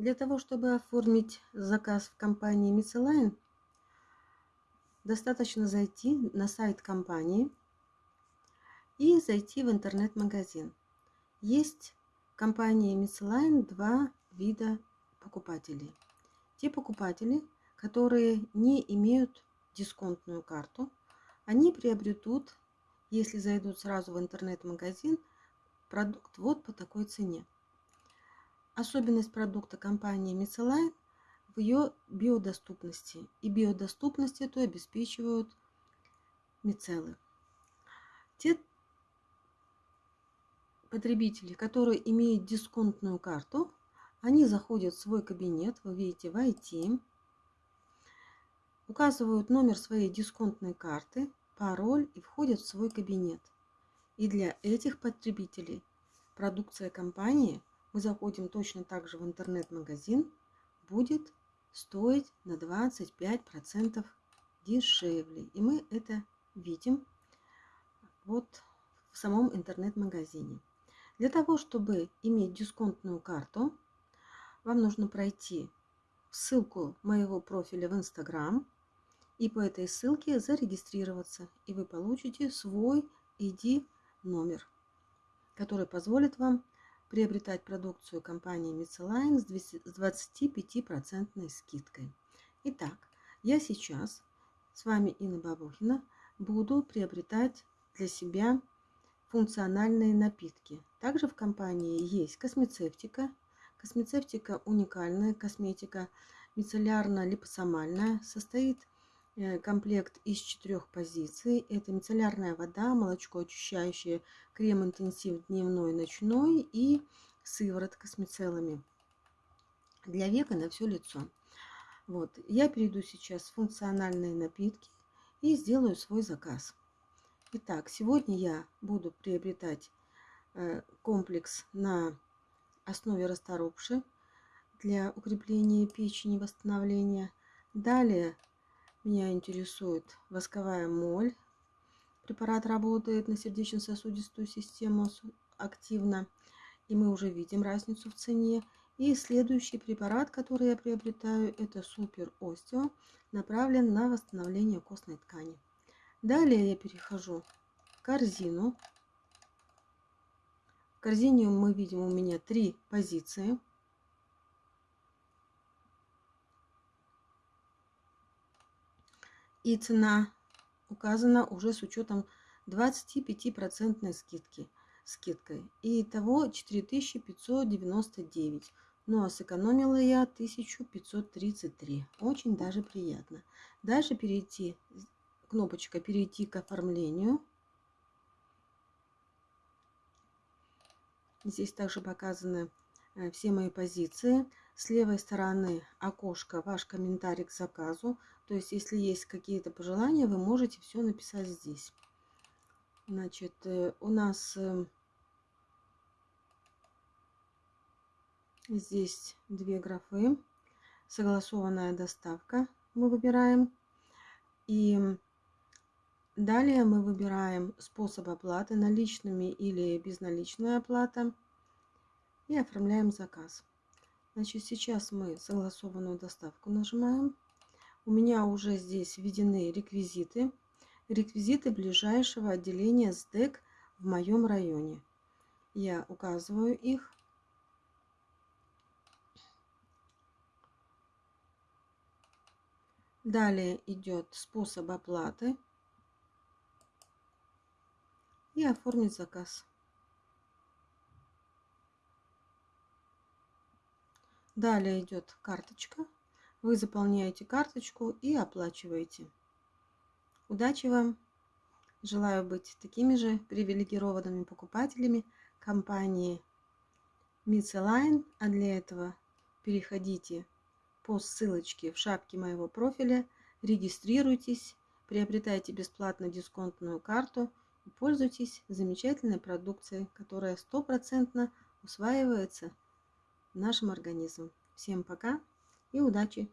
Для того, чтобы оформить заказ в компании Misceline, достаточно зайти на сайт компании и зайти в интернет-магазин. Есть в компании Misceline два вида покупателей. Те покупатели, которые не имеют дисконтную карту, они приобретут, если зайдут сразу в интернет-магазин, продукт вот по такой цене. Особенность продукта компании Misceline в ее биодоступности. И биодоступность эту обеспечивают мицеллы. Те потребители, которые имеют дисконтную карту, они заходят в свой кабинет, вы видите, в IT, указывают номер своей дисконтной карты, пароль и входят в свой кабинет. И для этих потребителей продукция компании, мы заходим точно так же в интернет-магазин, будет стоить на 25% дешевле. И мы это видим вот в самом интернет-магазине. Для того, чтобы иметь дисконтную карту, вам нужно пройти ссылку моего профиля в Instagram и по этой ссылке зарегистрироваться. И вы получите свой ID номер, который позволит вам приобретать продукцию компании Misceline с 25% скидкой. Итак, я сейчас с вами Инна Бабухина буду приобретать для себя функциональные напитки. Также в компании есть космецевтика. Космецевтика уникальная косметика, мицеллярно-липосомальная, состоит комплект из четырех позиций. Это мицеллярная вода, молочко очищающее, крем интенсив дневной, ночной и сыворотка с мицеллами для века на все лицо. Вот, я перейду сейчас в функциональные напитки и сделаю свой заказ. Итак, сегодня я буду приобретать э, комплекс на основе расторопши для укрепления печени, восстановления. Далее меня интересует восковая моль. Препарат работает на сердечно-сосудистую систему активно, и мы уже видим разницу в цене. И следующий препарат, который я приобретаю, это Супер Остео, направлен на восстановление костной ткани. Далее я перехожу в корзину. В корзине мы видим у меня три позиции – и цена указана уже с учетом 25% скидки, скидкой. И того 4599. Ну а сэкономила я 1533. Очень даже приятно. Дальше перейти, кнопочка перейти к оформлению. Здесь также показаны э, все мои позиции. С левой стороны окошко «Ваш комментарий к заказу». То есть, если есть какие-то пожелания, вы можете все написать здесь. Значит, э, у нас э, здесь две графы. Согласованная доставка мы выбираем. И далее мы выбираем способ оплаты наличными или безналичная оплата. И оформляем заказ. Значит, сейчас мы согласованную доставку нажимаем. У меня уже здесь введены реквизиты. Реквизиты ближайшего отделения СДЭК в моем районе. Я указываю их. Далее идет способ оплаты и оформить заказ. Далее идет карточка. Вы заполняете карточку и оплачиваете. Удачи вам! Желаю быть такими же привилегированными покупателями компании Misceline. А для этого переходите по ссылочке в шапке моего профиля, регистрируйтесь, приобретайте бесплатно дисконтную карту и пользуйтесь замечательной продукцией, которая стопроцентно усваивается нашим организмом. Всем пока и удачи!